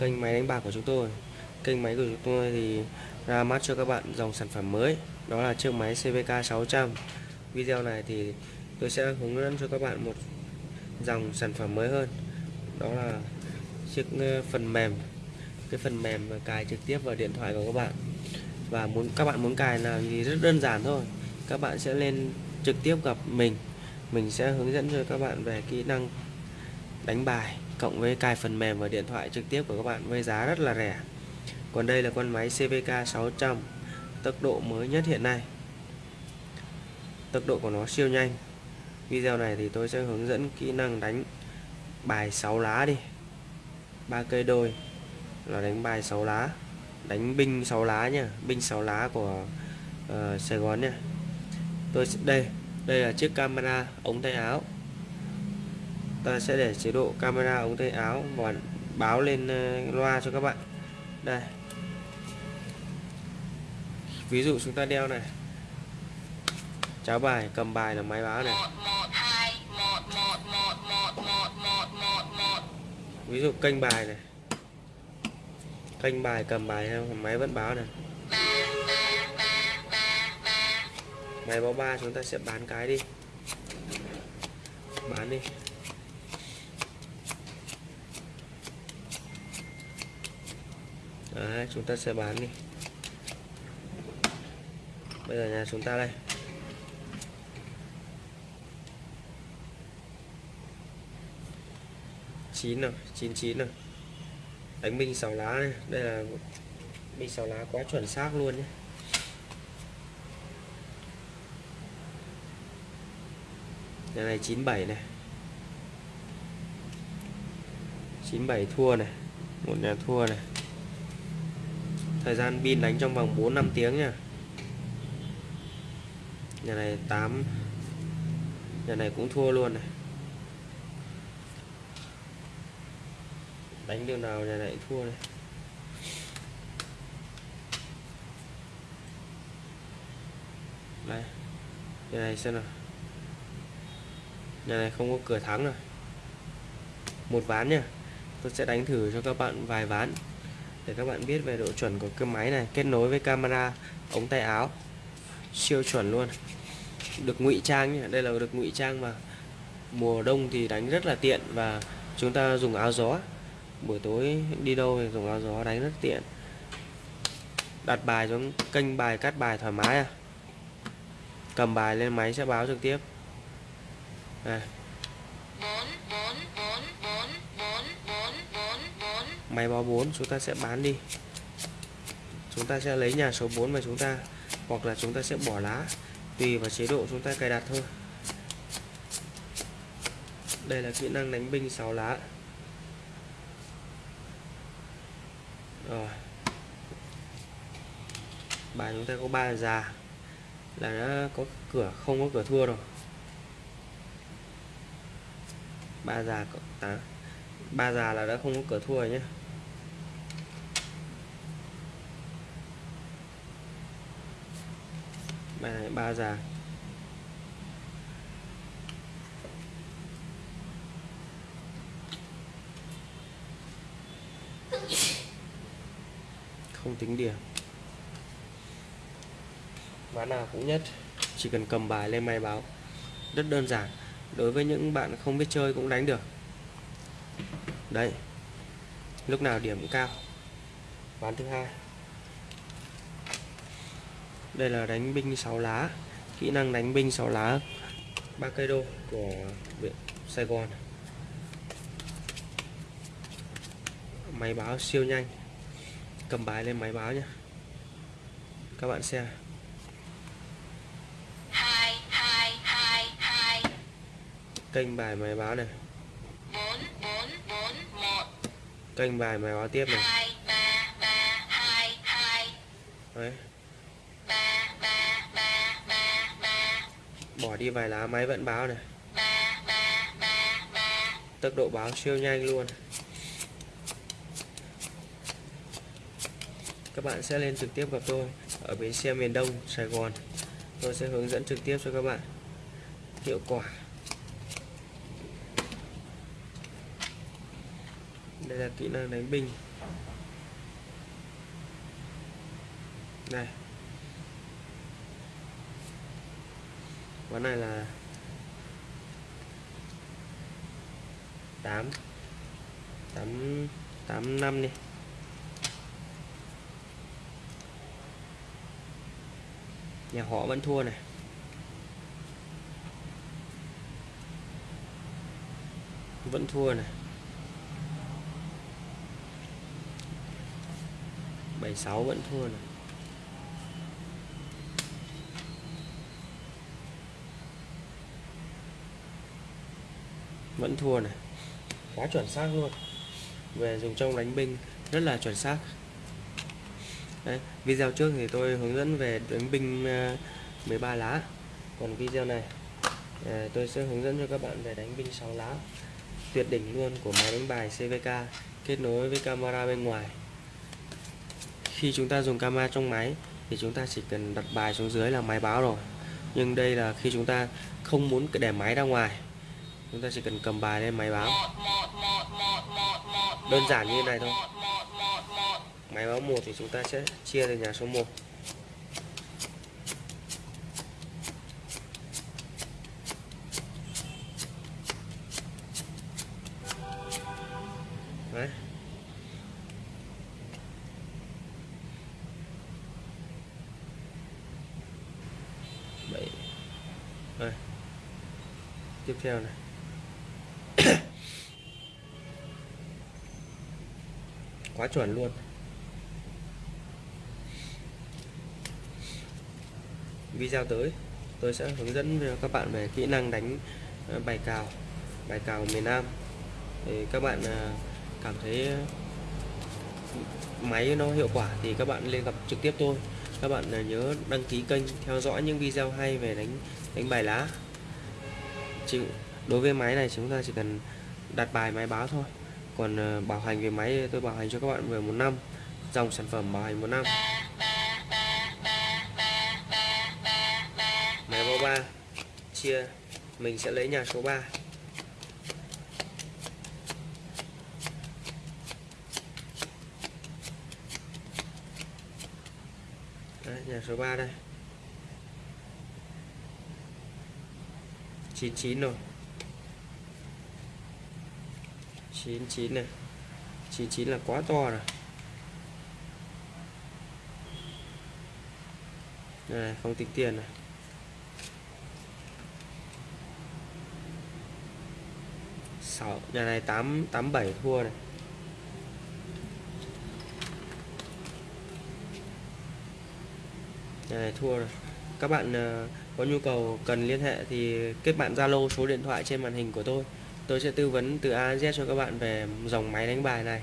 kênh máy đánh bạc của chúng tôi. Kênh máy của chúng tôi thì ra mắt cho các bạn dòng sản phẩm mới, đó là chiếc máy CVK 600 video này thì tôi sẽ hướng dẫn cho các bạn một dòng sản phẩm mới hơn, đó là chiếc ờ, phần mềm. Cái phần mềm cài trực tiếp vào điện thoại của các bạn. Và muốn, các bạn muốn cài là thì rất đơn giản thôi. Các bạn sẽ lên trực tiếp gặp mình. Mình sẽ hướng dẫn cho các bạn về kỹ năng đánh bài cộng với cài phần mềm vào điện thoại trực tiếp của các bạn với giá rất là rẻ. Còn đây là con máy CVK 600 tốc độ mới nhất hiện nay. Tốc độ của nó siêu nhanh. Video này thì tôi sẽ hướng dẫn kỹ năng đánh bài 6 lá đi. Ba cây đôi là đánh bài 6 lá. Đánh binh 6 lá nha binh 6 lá của uh, Sài Gòn nha. Tôi đây đây là chiếc camera ống tay áo ta sẽ để chế độ camera ống tay áo và báo lên uh, loa cho các bạn. Đây. Ví dụ chúng ta đeo này. Cháo bài cầm bài là máy báo này. Ví dụ kênh bài này. Kênh bài cầm bài máy vẫn báo này. Máy báo ba chúng ta sẽ bán cái đi. Bán đi Đấy, chúng ta sẽ bán đi. Bây giờ nhà chúng ta đây. Chín rồi chín chín rồi. Đánh binh sáu lá này đây là binh sáu lá quá chuẩn xác luôn nhé. Nhà này 97 này. 97 thua này. Một nhà thua này thời gian pin đánh trong vòng 4 5 tiếng nha. Nhà này 8 nhà này cũng thua luôn này. Đánh đường nào nhà này thua này. Đây. Nhà này xem nào. Nhà này không có cửa thắng rồi. Một ván nha. Tôi sẽ đánh thử cho các bạn vài ván để các bạn biết về độ chuẩn của cái máy này, kết nối với camera, ống tay áo. Siêu chuẩn luôn. Được ngụy trang nhé, đây là được ngụy trang mà. Mùa đông thì đánh rất là tiện và chúng ta dùng áo gió. Buổi tối đi đâu thì dùng áo gió đánh rất tiện. Đặt bài xuống, kênh bài cắt bài thoải mái à. Cầm bài lên máy sẽ báo trực tiếp. Đây. Máy báo 4 chúng ta sẽ bán đi. Chúng ta sẽ lấy nhà số 4 mà chúng ta, hoặc là chúng ta sẽ bỏ lá, tùy vào chế độ chúng ta cài đặt thôi. Đây là kỹ năng đánh binh 6 lá. Rồi. Bài chúng ta có ba già. Là đã có cửa, không có cửa thua rồi. Ba già tám à, ba già là đã không có cửa thua rồi nhé. Bài này ba già. Không tính điểm. Ván nào cũng nhất. Chỉ cần cầm bài lên máy báo. Rất đơn giản. Đối với những bạn không biết chơi cũng đánh được. Đấy lúc nào điểm cũng cao? Ván thứ hai đây là đánh binh 6 lá. Kỹ năng đánh binh 6 lá. Ba cây đô của viện Sài Gòn. Máy báo siêu nhanh. Cầm bài lên máy báo nhé. Các bạn xem. Kênh bài máy báo này. Kênh bài máy báo tiếp này. Đấy. bỏ đi vài lá máy vẫn báo này. Tốc độ báo siêu nhanh luôn. Các bạn sẽ lên trực tiếp gặp tôi ở bến xe miền Đông, Sài Gòn. Tôi sẽ hướng dẫn trực tiếp cho các bạn. Hiệu quả. Đây là kỹ năng đánh binh đây ván này là 8 8 8 năm đi. Nhà họ vẫn thua này. Vẫn thua này. 76 vẫn thua này. Vẫn thua này. Quá chuẩn xác luôn. Về dùng trong đánh binh rất là chuẩn xác. Đấy, video trước thì tôi hướng dẫn về đánh binh ờ, 13 lá. Còn video này ờ, tôi sẽ hướng dẫn cho các bạn về đánh binh 6 lá. Tuyệt đỉnh luôn của máy đánh bài CVK kết nối với camera bên ngoài. Khi chúng ta dùng camera trong máy thì chúng ta chỉ cần đặt bài xuống dưới là máy báo rồi. Nhưng đây là khi chúng ta không muốn để máy ra ngoài chúng ta chỉ cần cầm bài lên máy báo đơn giản như này thôi máy báo một thì chúng ta sẽ chia từ nhà số 1 Đấy. Bảy. Đây. Tiếp theo này. Quá chuẩn luôn. Video tới tôi sẽ hướng dẫn cho các bạn về kỹ năng đánh ờ, bài cào, bài cào miền Nam. Thì các bạn ờ, cảm thấy máy nó hiệu quả thì các bạn lên gặp trực tiếp tôi các bạn ờ, nhớ đăng ký kênh theo dõi những video hay về đánh đánh bài lá chỉ, đối với máy này chúng ta chỉ cần đặt bài máy báo thôi còn ờ, bảo hành về máy tôi bảo hành cho các bạn về một năm. Dòng sản phẩm bảo hành một năm. Máy báo 3 chia. Mình sẽ lấy nhà số 3 Đấy, nhà số 3 đây. 99 rồi. 99 này. 99 là quá to rồi. Này, không tính tiền này. Sáu, nhà này tám tám bảy thua này. Nhà này thua rồi. Các bạn ờ, có nhu cầu cần liên hệ thì kết bạn Zalo, số điện thoại trên màn hình của tôi tôi sẽ tư vấn từ A đến Z cho các bạn về dòng máy đánh bài này.